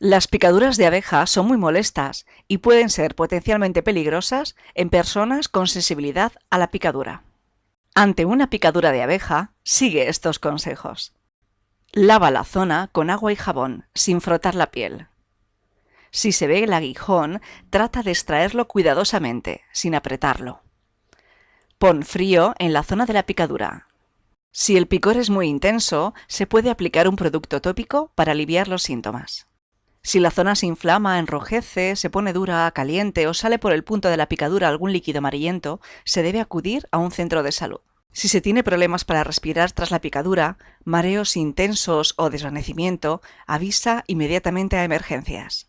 Las picaduras de abeja son muy molestas y pueden ser potencialmente peligrosas en personas con sensibilidad a la picadura. Ante una picadura de abeja, sigue estos consejos. Lava la zona con agua y jabón, sin frotar la piel. Si se ve el aguijón, trata de extraerlo cuidadosamente, sin apretarlo. Pon frío en la zona de la picadura. Si el picor es muy intenso, se puede aplicar un producto tópico para aliviar los síntomas. Si la zona se inflama, enrojece, se pone dura, caliente o sale por el punto de la picadura algún líquido amarillento, se debe acudir a un centro de salud. Si se tiene problemas para respirar tras la picadura, mareos intensos o desvanecimiento, avisa inmediatamente a emergencias.